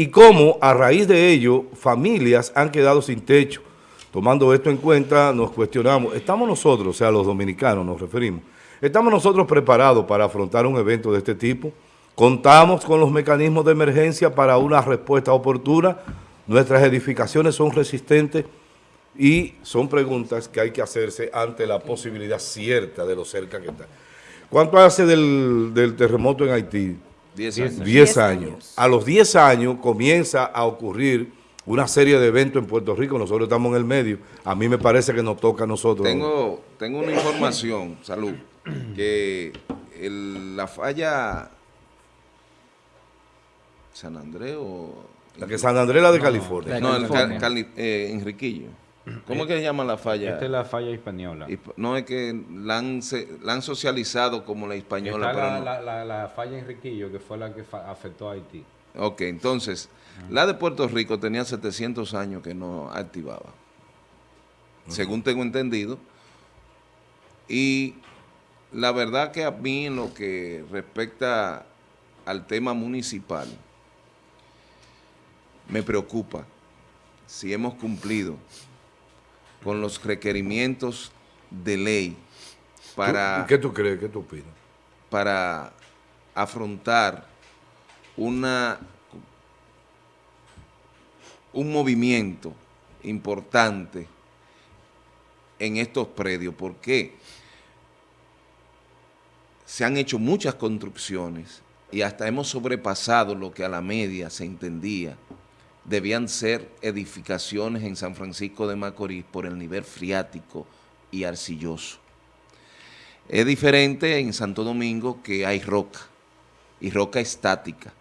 y cómo a raíz de ello familias han quedado sin techo. Tomando esto en cuenta, nos cuestionamos, ¿estamos nosotros, o sea, los dominicanos nos referimos, ¿estamos nosotros preparados para afrontar un evento de este tipo? ¿Contamos con los mecanismos de emergencia para una respuesta oportuna? ¿Nuestras edificaciones son resistentes? Y son preguntas que hay que hacerse ante la posibilidad cierta de lo cerca que está. ¿Cuánto hace del, terremoto en Haití? 10 años. 10 años. A los 10 años comienza a ocurrir una serie de eventos en Puerto Rico, nosotros estamos en el medio, a mí me parece que nos toca a nosotros. Tengo, tengo una información, salud, que el- la falla San Andrés o... La que San Andrés la de California. No, el California. Cal- Cali- eh, Enriquillo. ¿Cómo es que se llama la falla? Esta es la falla española. No es que la han, se- la han socializado como la española, Está pero la, no. la, la, la falla Enriquillo, que fue la que afectó a Haití. Ok, entonces, la de Puerto Rico tenía 700 años que no activaba, según tengo entendido. Y la verdad que a mí en lo que respecta al tema municipal, me preocupa si hemos cumplido con los requerimientos de ley para ¿Qué tú crees? ¿Qué tú opinas? para afrontar una un movimiento importante en estos predios. ¿Por qué? Se han hecho muchas construcciones y hasta hemos sobrepasado lo que a la media se entendía. Debían ser edificaciones en San Francisco de Macorís por el nivel friático y arcilloso. Es diferente en Santo Domingo que hay roca, y roca estática,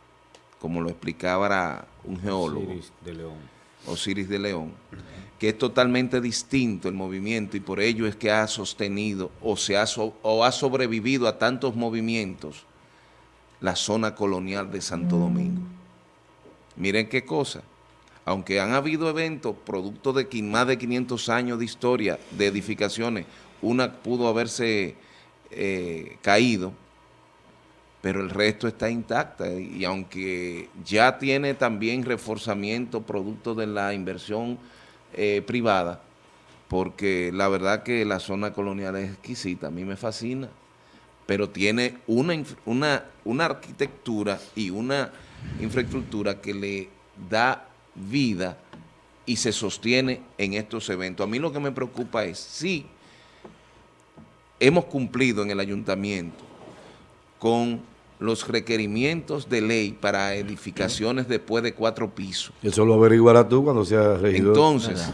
como lo explicaba un geólogo, Osiris de León. Osiris de León, que es totalmente distinto el movimiento y por ello es que ha sostenido o, se ha, so- o ha sobrevivido a tantos movimientos la zona colonial de Santo Domingo. Miren qué cosa, aunque han habido eventos producto de más de 500 años de historia de edificaciones, una pudo haberse eh, caído, pero el resto está intacta. Y aunque ya tiene también reforzamiento producto de la inversión eh, privada, porque la verdad que la zona colonial es exquisita, a mí me fascina, pero tiene una, una, una arquitectura y una infraestructura que le da vida y se sostiene en estos eventos. A mí lo que me preocupa es si hemos cumplido en el ayuntamiento con los requerimientos de ley para edificaciones después de cuatro pisos. Eso lo averiguarás tú cuando seas regidor. Entonces, es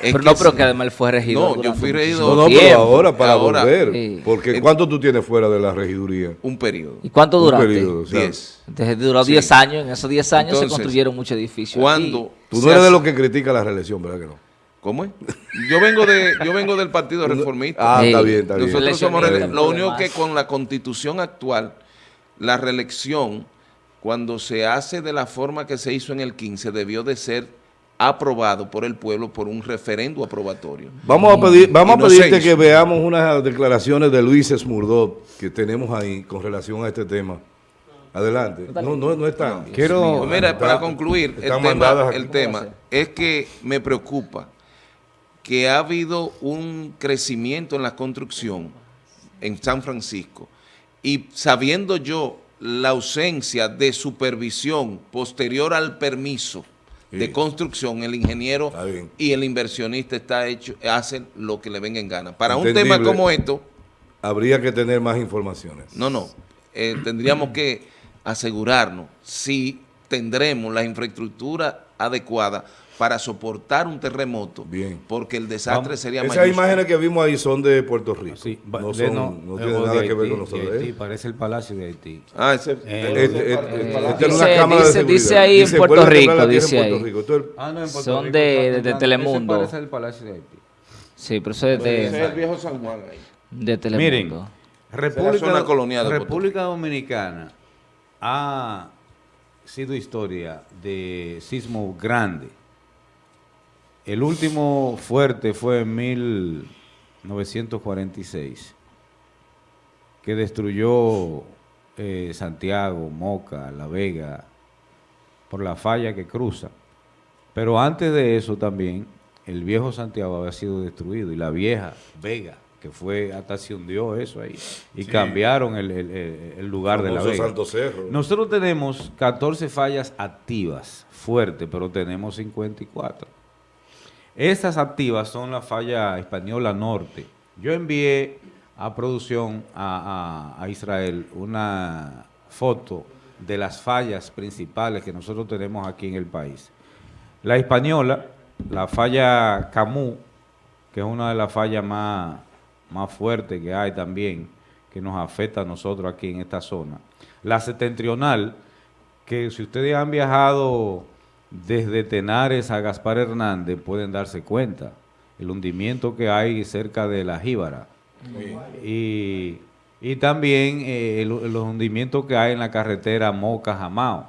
Pero no, pero sí. que además él fue regidor. No, yo fui no, regidor no, pero tiempo. ahora para Ahora, volver. sí. Porque ¿cuánto tú tienes fuera de la regiduría? un periodo. ¿Y cuánto Un duraste? periodo, o sea, Diez. Entonces duró Sí. 10 años. En esos 10 años Entonces, se construyeron muchos edificios. Cuando aquí. Tú no eres de los que critica la reelección, ¿verdad que no? ¿Cómo es? Yo vengo de yo vengo del Partido Reformista. Ah, está Sí. bien, está bien. Nosotros somos lo único que con la constitución actual, la reelección, cuando se hace de la forma que se hizo en el 15, debió de ser aprobado por el pueblo por un referendo aprobatorio. Vamos a pedir, vamos a pedirte que veamos unas declaraciones de Luis Esmurdot que tenemos ahí con relación a este tema. Adelante. No, no, no están. Quiero- Pues mira, para concluir, tema, el tema es que me preocupa que ha habido un crecimiento en la construcción en San Francisco y sabiendo yo la ausencia de supervisión posterior al permiso de construcción, el ingeniero y el inversionista está hecho, hacen lo que le venga en gana. Para un tema como esto, Habría que tener más informaciones. no, no. Eh, tendríamos que asegurarnos si tendremos la infraestructura adecuada para soportar un terremoto, Bien. porque el desastre Vamos. sería Esas mayúsculo. imágenes que vimos ahí son de Puerto Rico. Sí, no, de- son, no, no tiene o de nada que ver Haití, con nosotros. de Haití, ¿eh? parece el Palacio de Haití. Ah, ese, es dice- de ahí en Puerto Rico, dice en Puerto ahí. Ah, no, en Puerto Son Rico, de- de Telemundo. Ese parece el Palacio de Haití. Sí, pero eso es ese es el de, viejo San Juan ahí. de Telemundo. Miren, zona República, colonial de República Dominicana ha sido historia de sismo grande. El último fuerte fue en 1946, que destruyó eh, Santiago, Moca, La Vega, por la falla que cruza. Pero antes de eso también, el viejo Santiago había sido destruido y la vieja Vega, que fue, hasta se hundió eso ahí, y cambiaron el, el- el- el lugar de la Vega. Santo Cerro. Nosotros tenemos 14 fallas activas, fuertes, pero tenemos 54. Estas activas son la falla española norte. Yo envié a producción a, a- a Israel una foto de las fallas principales que nosotros tenemos aquí en el país. La española, la falla Camus, que es una de las fallas más, más fuertes que hay también, que nos afecta a nosotros aquí en esta zona. La septentrional, que si ustedes han viajado desde Tenares a Gaspar Hernández, pueden darse cuenta el hundimiento que hay cerca de la Jíbara. Y, y también eh, el- los hundimientos que hay en la carretera Moca-Jamao.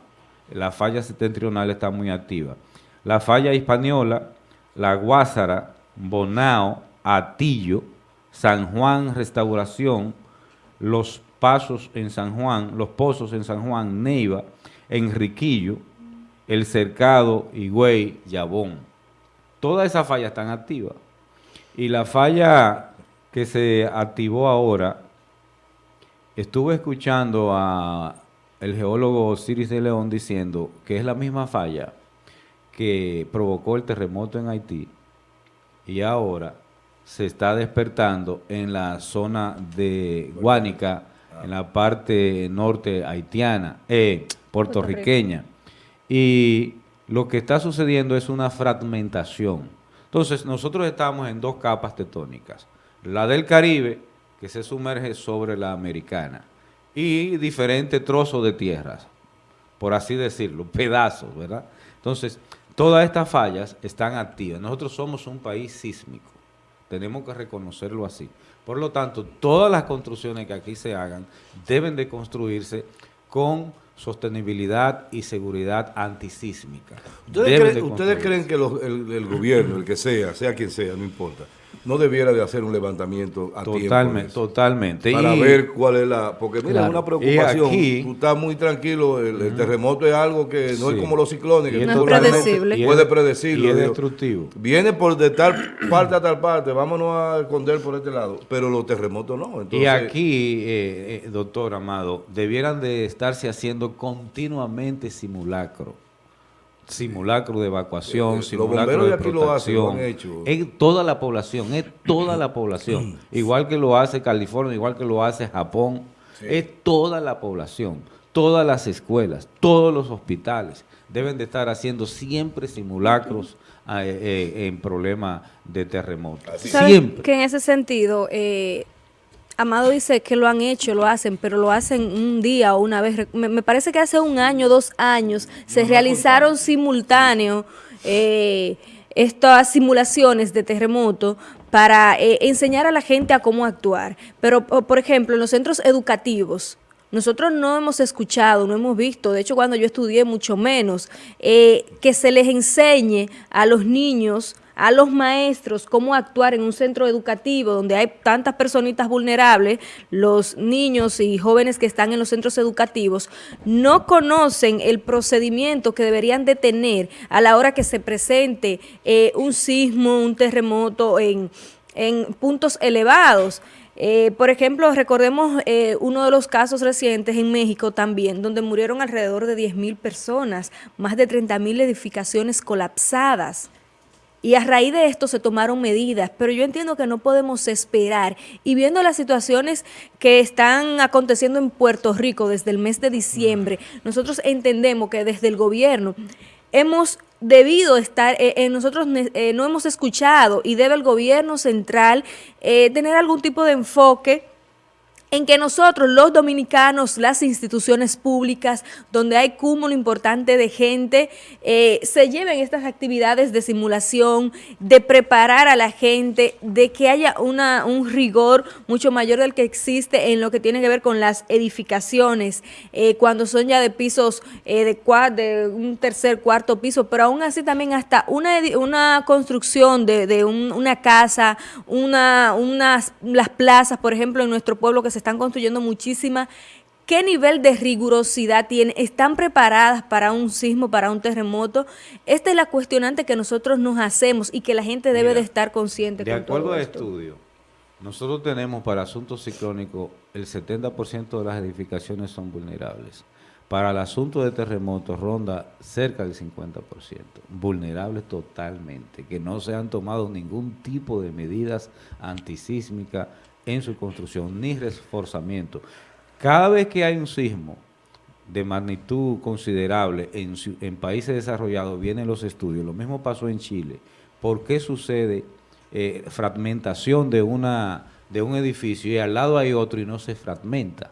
La falla septentrional está muy activa. La falla hispaniola, la Guásara, Bonao, Atillo, San Juan Restauración, los pasos en San Juan, los pozos en San Juan, Neiva, Enriquillo, El Cercado, Higüey, Yabón. Todas esas fallas están activas. Y la falla que se activó ahora, estuve escuchando a el geólogo Osiris de León diciendo que es la misma falla que provocó el terremoto en Haití y ahora se está despertando en la zona de Guánica, en la parte norte haitiana, eh, puertorriqueña. Y lo que está sucediendo es una fragmentación. Entonces, nosotros estamos en dos capas tectónicas. La del Caribe, que se sumerge sobre la americana, y diferentes trozos de tierras, por así decirlo, pedazos, ¿verdad? Entonces, todas estas fallas están activas. Nosotros somos un país sísmico. Tenemos que reconocerlo así. Por lo tanto, todas las construcciones que aquí se hagan deben de construirse con sostenibilidad y seguridad antisísmica. ¿Ustedes, creen que los- el, el gobierno, el que sea, sea quien sea, no importa, no debiera de hacer un levantamiento a tiempo? Totalmente, eso? totalmente. Para Y- ver cuál es la... Porque mira, Claro. es una preocupación. Aquí- tú estás muy tranquilo, el, el terremoto es algo que no Sí. es como los ciclones, que tú Y es- puedes predecirlo. y es destructivo. Viene por de tal parte a tal parte, vámonos a esconder por este lado, pero los terremotos no. Entonces, y aquí, eh, eh, doctor Amado, debieran de estarse haciendo continuamente simulacro. Simulacro de evacuación, Eh, los simulacro de de aquí lo hacen, lo han protección. hecho. Es toda la población, es toda la población. igual que lo hace California, igual que lo hace Japón. Es toda la población, todas las escuelas, todos los hospitales deben de estar haciendo siempre simulacros eh, eh, en problemas de terremoto. ¿Sabes Siempre. que en ese sentido, eh, Amado dice que lo han hecho, lo hacen, pero lo hacen un día o una vez. Me, me parece que hace un año, dos años, se realizaron simultáneo eh, estas simulaciones de terremoto para eh, enseñar a la gente a cómo actuar. Pero, po- por ejemplo, en los centros educativos, nosotros no hemos escuchado, no hemos visto, de hecho cuando yo estudié mucho menos, eh, que se les enseñe a los niños, a los maestros, cómo actuar en un centro educativo donde hay tantas personitas vulnerables, los niños y jóvenes que están en los centros educativos, no conocen el procedimiento que deberían de tener a la hora que se presente eh, un sismo, un terremoto en, en puntos elevados. Eh, por ejemplo, recordemos eh, uno de los casos recientes en México también, donde murieron alrededor de 10.000 personas, más de 30.000 edificaciones colapsadas. Y a raíz de esto se tomaron medidas, pero yo entiendo que no podemos esperar. Y viendo las situaciones que están aconteciendo en Puerto Rico desde el mes de diciembre, nosotros entendemos que desde el gobierno hemos debido estar, eh, eh, nosotros eh, no hemos escuchado y debe el gobierno central eh, tener algún tipo de enfoque en que nosotros, los dominicanos, las instituciones públicas, donde hay cúmulo importante de gente, eh, se lleven estas actividades de simulación, de preparar a la gente, de que haya una, un rigor mucho mayor del que existe en lo que tiene que ver con las edificaciones, eh, cuando son ya de pisos eh, de, cua- de un tercer, cuarto piso, pero aún así también hasta una, una construcción de, de un- una casa, una, unas, las plazas, por ejemplo, en nuestro pueblo que se están construyendo muchísimas ¿Qué nivel de rigurosidad tienen? ¿Están preparadas para un sismo, para un terremoto? Esta es la cuestionante que nosotros nos hacemos y que la gente debe Mira, de estar consciente De con acuerdo todo al esto. estudio, nosotros tenemos para asuntos ciclónicos el 70% de las edificaciones son vulnerables. Para el asunto de terremotos ronda cerca del 50%, vulnerables totalmente, que no se han tomado ningún tipo de medidas antisísmicas en su construcción ni reforzamiento. Cada vez que hay un sismo de magnitud considerable en, países desarrollados, vienen los estudios. Lo mismo pasó en Chile. ¿Por qué sucede eh, fragmentación de, una, de un edificio y al lado hay otro y no se fragmenta?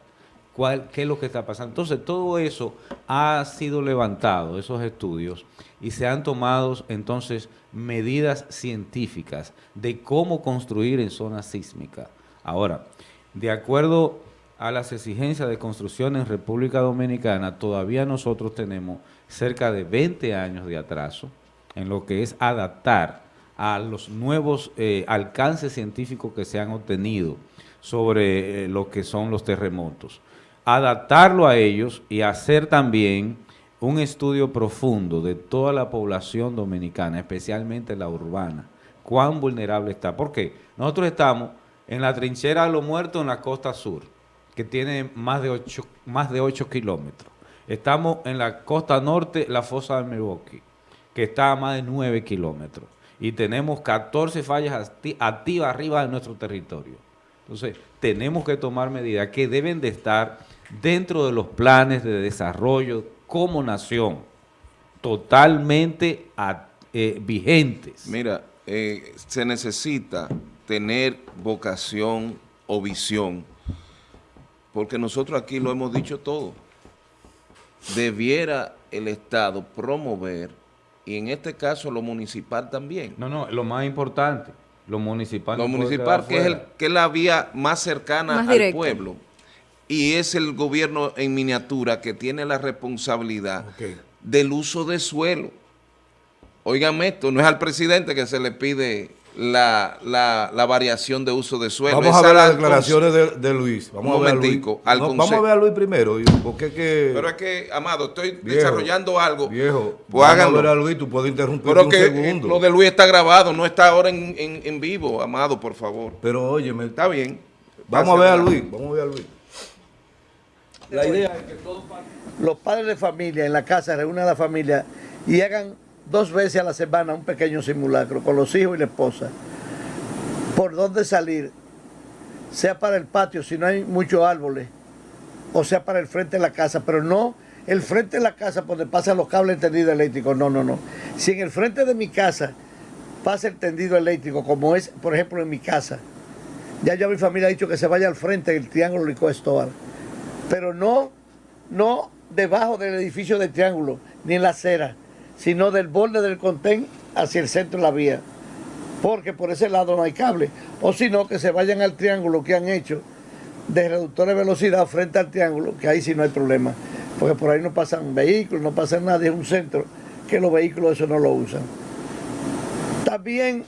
¿Cuál, ¿Qué es lo que está pasando? Entonces, todo eso ha sido levantado, esos estudios, y se han tomado entonces medidas científicas de cómo construir en zonas sísmicas. Ahora, de acuerdo a las exigencias de construcción en República Dominicana, todavía nosotros tenemos cerca de 20 años de atraso en lo que es adaptar a los nuevos eh, alcances científicos que se han obtenido sobre eh, lo que son los terremotos. Adaptarlo a ellos y hacer también un estudio profundo de toda la población dominicana, especialmente la urbana, cuán vulnerable está. ¿Por qué? Nosotros estamos en la trinchera de los muertos en la costa sur, que tiene más de 8, más de 8 kilómetros. Estamos en la costa norte, la fosa de Milwaukee, que está a más de 9 kilómetros. Y tenemos 14 fallas acti- activas arriba de nuestro territorio. Entonces, tenemos que tomar medidas que deben de estar dentro de los planes de desarrollo como nación, totalmente eh, vigentes. Mira, eh, se necesita tener vocación o visión, porque nosotros aquí lo hemos dicho todo. Debiera el Estado promover, y en este caso lo municipal también, No, no, lo más importante, lo municipal. lo no municipal, que es, el, que es la vía más cercana Más al pueblo. Y es el gobierno en miniatura que tiene la responsabilidad del uso de suelo. Óigame esto, no es al presidente que se le pide la, la- la variación de uso de suelo. Vamos a ver las declaraciones de, de Luis. Vamos Un a ver a Luis. momentico, al No, vamos a ver a Luis primero. Porque que... Pero es que, Amado, estoy Viejo, desarrollando algo. Viejo, pues vamos háganlo. a ver a Luis, tú puedes interrumpir Pero un que eh, segundo. lo de Luis está grabado, no está ahora en, en- en vivo, Amado, por favor. Pero óyeme, Está bien. vamos a ver a. Luis, vamos a ver a Luis. La idea es que todos los padres de familia en la casa reúnan a la familia y hagan dos veces a la semana un pequeño simulacro con los hijos y la esposa. Por dónde salir, sea para el patio si no hay muchos árboles, o sea para el frente de la casa, pero no el frente de la casa donde pasan los cables de tendido eléctrico, no, no, no. Si en el frente de mi casa pasa el tendido eléctrico, como es, por ejemplo, en mi casa, ya yo a mi familia ha dicho que se vaya al frente del triángulo Licó pero no, no debajo del edificio del triángulo, ni en la acera, sino del borde del contén hacia el centro de la vía, porque por ese lado no hay cable, o sino que se vayan al triángulo que han hecho de reductor de velocidad frente al triángulo, que ahí sí no hay problema, porque por ahí no pasan vehículos, no pasa nadie, es un centro que los vehículos eso no lo usan. También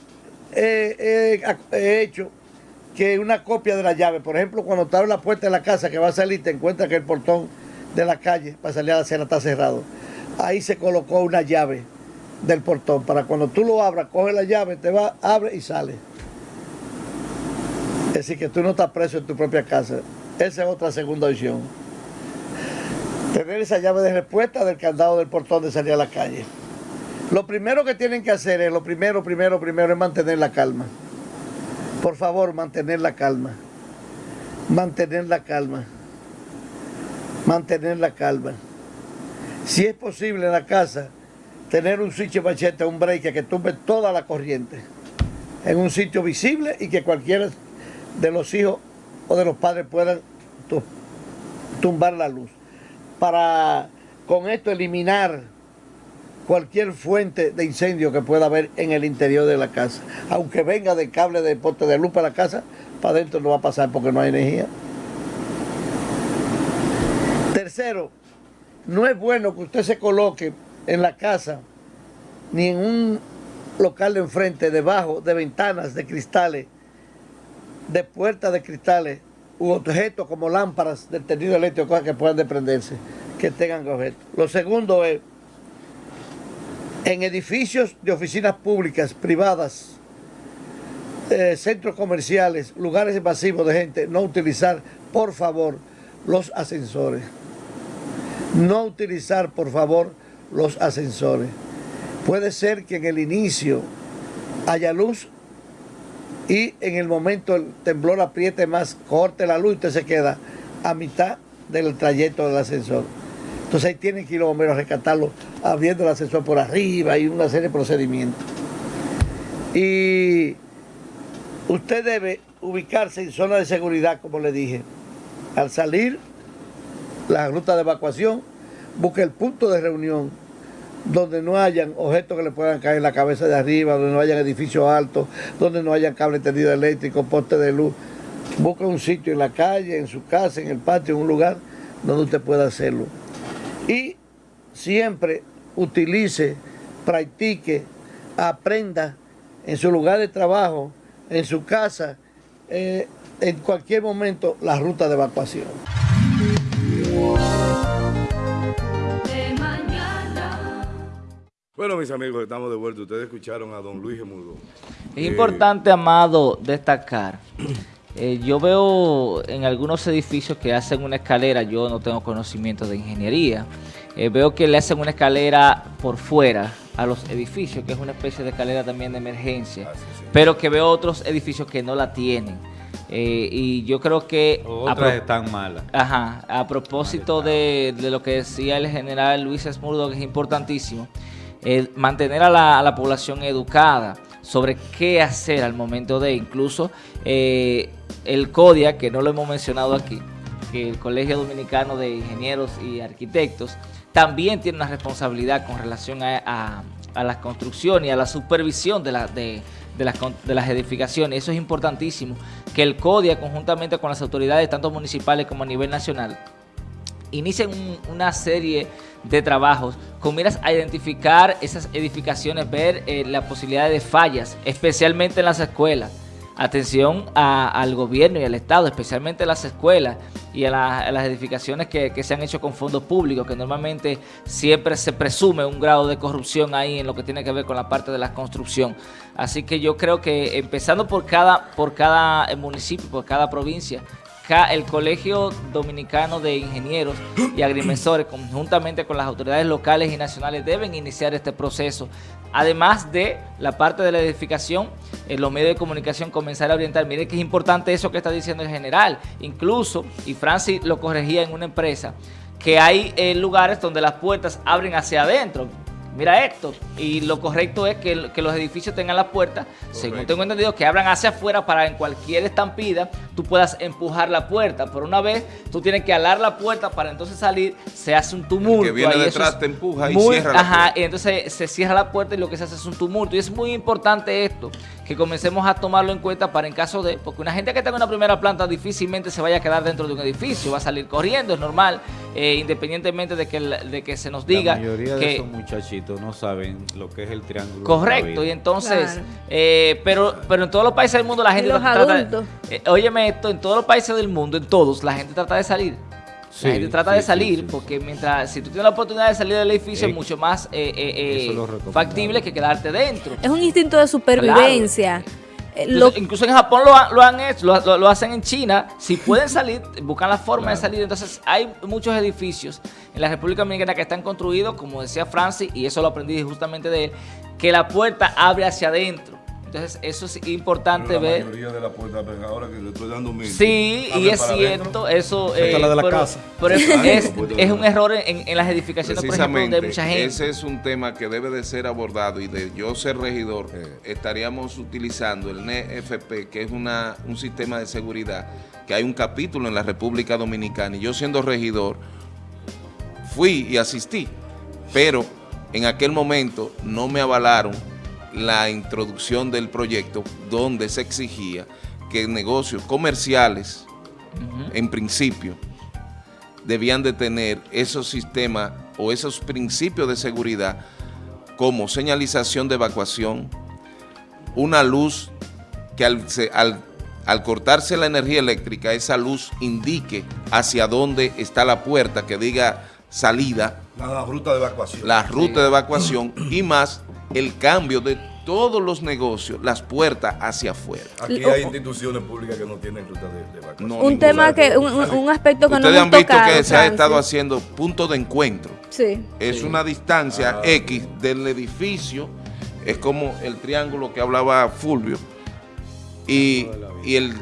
eh, eh, he hecho que una copia de la llave, por ejemplo, cuando te abres la puerta de la casa que va a salir, te encuentras que el portón de la calle para salir a la acera está cerrado. Ahí se colocó una llave del portón para cuando tú lo abras, coge la llave, te va, abre y sale. Es decir, que tú no estás preso en tu propia casa. Esa es otra segunda opción. Tener esa llave de respuesta del candado del portón de salir a la calle. Lo primero que tienen que hacer es, lo primero, primero, primero es mantener la calma. Por favor, mantener la calma. Mantener la calma. Mantener la calma. Si es posible en la casa, tener un switch machete, un breaker que tumbe toda la corriente en un sitio visible y que cualquiera de los hijos o de los padres puedan tu- tumbar la luz. Para con esto eliminar cualquier fuente de incendio que pueda haber en el interior de la casa. Aunque venga de cable de poste de luz para la casa, para adentro no va a pasar porque no hay energía. Tercero, no es bueno que usted se coloque en la casa ni en un local de enfrente, debajo de ventanas de cristales, de puertas de cristales, u objetos como lámparas del tendido eléctrico, cosas que puedan desprenderse, que tengan objetos. Lo segundo es, en edificios de oficinas públicas, privadas, eh, centros comerciales, lugares masivos de gente, no utilizar, por favor, los ascensores. No utilizar, por favor, los ascensores. Puede ser que en el inicio haya luz y en el momento el temblor apriete más, corte la luz y usted se queda a mitad del trayecto del ascensor. Entonces ahí tienen que ir los a rescatarlo, abriendo el ascensor por arriba y una serie de procedimientos. Y usted debe ubicarse en zona de seguridad, como le dije. Al salir la ruta de evacuación, busque el punto de reunión donde no hayan objetos que le puedan caer en la cabeza de arriba, donde no hayan edificios altos, donde no hayan cable tendido eléctrico, poste de luz. Busque un sitio en la calle, en su casa, en el patio, en un lugar donde usted pueda hacerlo. Y siempre utilice, practique, aprenda en su lugar de trabajo, en su casa, eh, en cualquier momento la ruta de evacuación. Bueno, mis amigos, estamos de vuelta. Ustedes escucharon a don Luis Gemudo. Es importante, Amado, destacar. eh, yo veo en algunos edificios que hacen una escalera, yo no tengo conocimiento de ingeniería, eh, veo que le hacen una escalera por fuera a los edificios, que es una especie de escalera también de emergencia, Ah, sí, sí. pero que veo otros edificios que no la tienen. Eh, y yo creo que... Otras están malas. Ajá, a propósito de, de lo que decía el general Luis Esmurdo, que es importantísimo, eh, mantener a la, población educada sobre qué hacer al momento de, incluso eh, el CODIA, que no lo hemos mencionado aquí, que el Colegio Dominicano de Ingenieros y Arquitectos, también tiene una responsabilidad con relación a, a- a la construcción y a la supervisión de las edificaciones. Eso es importantísimo, que el CODIA, conjuntamente con las autoridades, tanto municipales como a nivel nacional, inician un- una serie de trabajos con miras a identificar esas edificaciones, ver eh, la posibilidad de fallas, especialmente en las escuelas. Atención al gobierno y al Estado, especialmente a las escuelas y a, la- a las edificaciones que, que se han hecho con fondos públicos, que normalmente siempre se presume un grado de corrupción ahí en lo que tiene que ver con la parte de la construcción. Así que yo creo que empezando por cada, por cada eh, municipio, por cada provincia, el Colegio Dominicano de Ingenieros y Agrimensores, conjuntamente con las autoridades locales y nacionales, deben iniciar este proceso. Además de la parte de la edificación, en los medios de comunicación comenzar a orientar. Mire que es importante eso que está diciendo el general. Incluso, y Francis lo corregía en una empresa, que hay eh, lugares donde las puertas abren hacia adentro. Mira esto, y lo correcto es que, el- que los edificios tengan las puertas, según tengo entendido, que abran hacia afuera para en cualquier estampida tú puedas empujar la puerta. Por una vez, tú tienes que alar la puerta para entonces salir, se hace un tumulto. que viene ahí, detrás es te empuja y muy- cierra la Ajá, puerta. y entonces se cierra la puerta y lo que se hace es un tumulto. Y es muy importante esto, que comencemos a tomarlo en cuenta para en caso de... Porque una gente que en una primera planta difícilmente se vaya a quedar dentro de un edificio, va a salir corriendo, es normal, eh, independientemente de que, de que se nos diga la mayoría de que... esos muchachitos no saben lo que es el triángulo. Correcto, y de entonces, Claro. eh, pero, pero en todos los países del mundo la Y gente los trata adultos. eh, óyeme esto, en todos los países del mundo, en todos, la gente trata de salir. Sí, la gente trata sí, de salir sí, sí. porque mientras, si tú tienes la oportunidad de salir del edificio, Eh, es mucho más eh, eh, eh, factible que quedarte dentro. Es un instinto de supervivencia. Eh, lo- incluso en Japón lo, han- lo han hecho, lo, lo- lo hacen en China. Si pueden salir, buscan la forma de salir. Entonces, hay muchos edificios en la República Dominicana que están construidos, como decía Francis, y eso lo aprendí justamente de él, que la puerta abre hacia adentro. Entonces, eso es importante Pero la ver. mayoría de la puerta, ahora que le estoy dando mil. Sí, y es cierto, adentro. eso es la de la pero, casa. pero es, es- un error en, en las edificaciones, por ejemplo, donde Precisamente, hay mucha gente. ese es un tema que debe de ser abordado y de yo ser regidor, estaríamos utilizando el NFP, que es una, un sistema de seguridad, que hay un capítulo en la República Dominicana, y yo siendo regidor, fui y asistí, pero en aquel momento no me avalaron la introducción del proyecto donde se exigía que negocios comerciales, en principio, debían de tener esos sistemas o esos principios de seguridad como señalización de evacuación, una luz que al, al al cortarse la energía eléctrica, esa luz indique hacia dónde está la puerta, que diga salida, La ruta de evacuación. la ruta de evacuación y más el cambio de todos los negocios, las puertas hacia afuera. Aquí hay instituciones públicas que no tienen ruta de, de. No, Un tema que, un, un aspecto que no Ustedes han visto tocado, que se ha estado haciendo punto de encuentro. Sí. Es una distancia Ah, X del edificio, es como el triángulo que hablaba Fulvio, y, y el,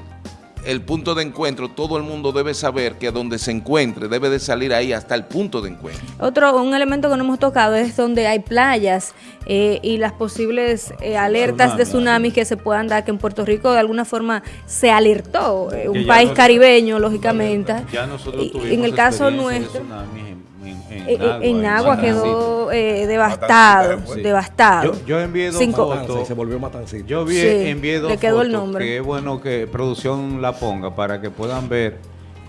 el punto de encuentro, todo el mundo debe saber que donde se encuentre debe de salir ahí hasta el punto de encuentro. Otro, un elemento que no hemos tocado es donde hay playas eh, y las posibles eh, alertas de tsunamis que se puedan dar, que en Puerto Rico de alguna forma se alertó, eh, un país nos- caribeño, lógicamente. Ya nosotros Y- tuvimos en el caso experiencia de nuestro, tsunamis en, en, en eh, eh, en agua quedó eh, Matancito devastado, devastado. Yo, yo envié dos Cinco- fotos. se volvió matancito. Yo vi, Sí, envié dos le quedó el nombre. que es bueno que producción la ponga para que puedan ver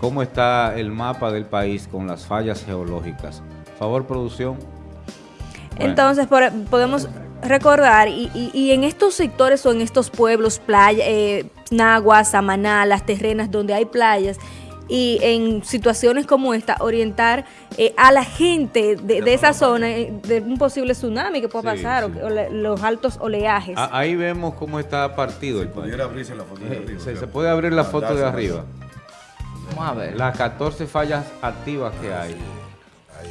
cómo está el mapa del país con las fallas geológicas. Favor, producción. Bueno. Entonces por- podemos recordar, y, y- y en estos sectores o en estos pueblos, playa, eh, Nagua, Samaná, las terrenas donde hay playas, y en situaciones como esta, orientar eh, a la gente de, de esa zona eh, de un posible tsunami que pueda Sí, pasar, o sí. los altos oleajes. Ah, ahí vemos cómo está partido el país. Abrirse la foto de Eh, arriba. se, se puede abrir la foto de arriba. Vamos a ver. Las 14 fallas activas que hay.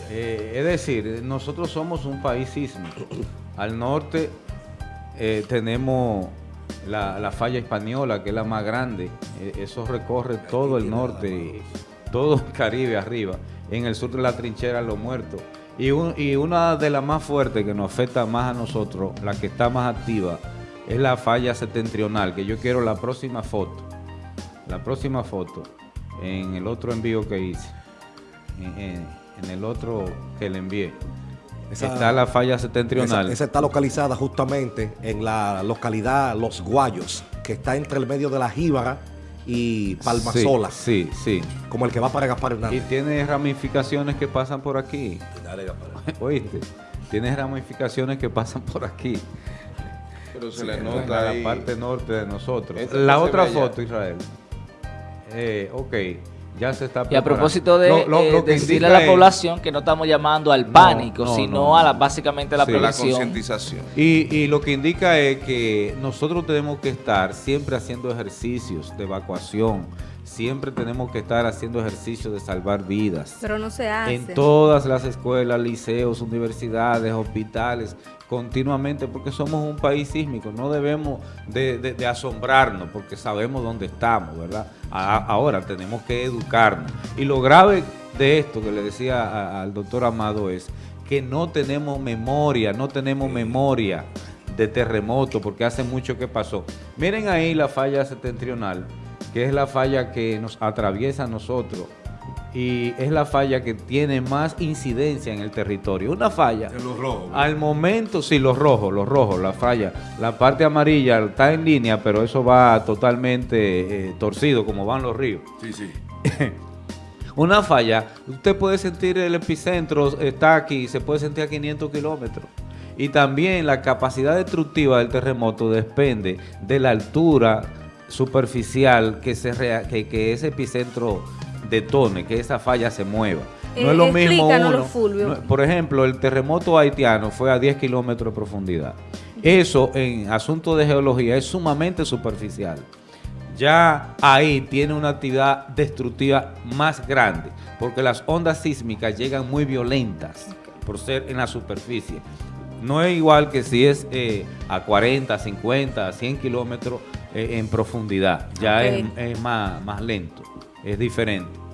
Eh, es decir, nosotros somos un país sísmico. Al norte eh, tenemos la, la falla española, que es la más grande. Eh, eso recorre todo el norte y todo el Caribe arriba. En el sur de la trinchera Los Muertos. Y, un- y una de las más fuertes que nos afecta más a nosotros, la que está más activa, es la falla septentrional, que yo quiero la próxima foto. La próxima foto, en el otro envío que hice, en, en- en el otro que le envié, Esa- está la falla septentrional. esa está localizada justamente en la localidad Los Guayos, que está entre el medio de la Jíbara y Palmasola, Sí, sí, como el que va para Gaspar sí. Y Hernández. tiene ramificaciones que pasan por aquí. Dale, Gaspar. ¿Oíste? Tiene ramificaciones que pasan por aquí. Pero se le en nota la ahí. parte norte de nosotros. La otra allá. foto, Israel. Eh, ok, ya se está Y a preparando. propósito de Lo- lo- eh, lo que decirle a la es- población que no estamos llamando al pánico, no, sino no, a la básicamente la Sí. La prevención. concientización. Y, y lo que indica es que nosotros tenemos que estar siempre haciendo ejercicios de evacuación, siempre tenemos que estar haciendo ejercicios de salvar vidas. pero no se hace. En todas las escuelas, liceos, universidades, hospitales, continuamente, porque somos un país sísmico, no debemos de, de- de asombrarnos porque sabemos dónde estamos, ¿verdad? A- ahora tenemos que educarnos. Y lo grave de esto que le decía a- al doctor Amado es que no tenemos memoria, no tenemos memoria de terremoto, porque hace mucho que pasó. Miren ahí la falla septentrional, que es la falla que nos atraviesa a nosotros y es la falla que tiene más incidencia en el territorio. Una falla, En los rojos. al momento, sí, los rojos, los rojos, la falla. La parte amarilla está en línea, pero eso va totalmente eh, torcido, como van los ríos. Sí, sí. Una falla, usted puede sentir el epicentro, está aquí, se puede sentir a 500 kilómetros. Y también la capacidad destructiva del terremoto depende de la altura superficial que, se rea- que, que ese epicentro detone, que esa falla se mueva. No Eh, es lo mismo uno. Fulvio. no- por ejemplo, el terremoto haitiano fue a 10 kilómetros de profundidad. Eso en asunto de geología es sumamente superficial ya ahí tiene una actividad destructiva más grande, porque las ondas sísmicas llegan muy violentas por ser en la superficie. No es igual que si es eh, a 40, 50, 100 kilómetros eh, en profundidad, ya es, es más, más lento, es diferente.